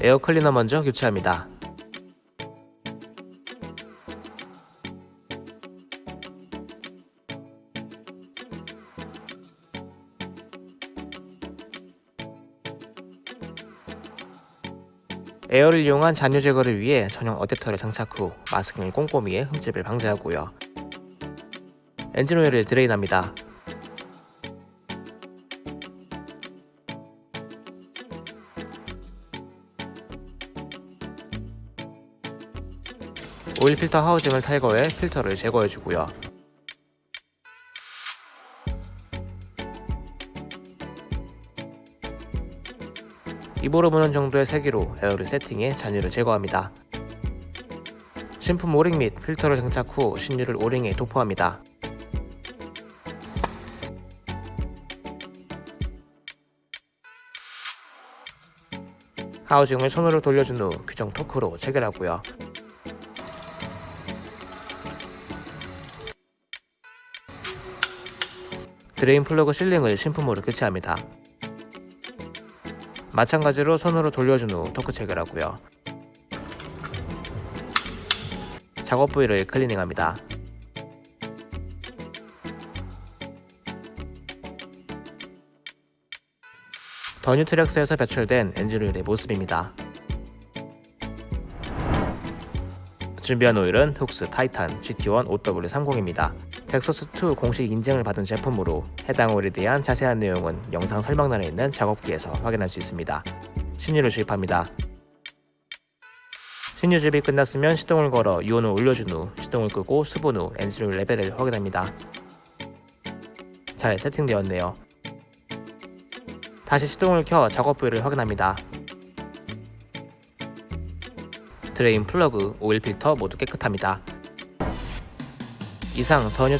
에어 클리너 먼저 교체합니다. 에어를 이용한 잔유 제거를 위해 전용 어댑터를 장착 후 마스킹을 꼼꼼히 해 흠집을 방지하고요. 엔진 오일을 drain합니다. 오일 필터 하우징을 탈거해 필터를 제거해주고요. 입으로 부는 정도의 세기로 에어를 세팅해 잔유를 제거합니다. 신품 오링 및 필터를 장착 후 신유를 오링에 도포합니다. housing을 손으로 돌려준 후 규정 토크로 체결하고요. drain plug sealing을 신품으로 교체합니다. 마찬가지로 손으로 돌려준 후 토크 체결하고요. 작업 부위를 클리닝합니다. 더 뉴 트랙스에서 배출된 엔진오일의 모습입니다. 준비한 오일은 Fuchs Titan GT1 5W30입니다. dexos2 공식 인증을 받은 제품으로 해당 오일에 대한 자세한 내용은 영상 설명란에 있는 작업기에서 확인할 수 있습니다. 신유를 주입합니다. 신유 주입이 끝났으면 시동을 걸어 유온을 올려준 후 시동을 끄고 수분 후 엔진오일 레벨을 확인합니다. 잘 세팅되었네요. 다시 시동을 켜 작업 부위를 확인합니다. drain plug, 오일 필터 모두 깨끗합니다. 이상 더 뉴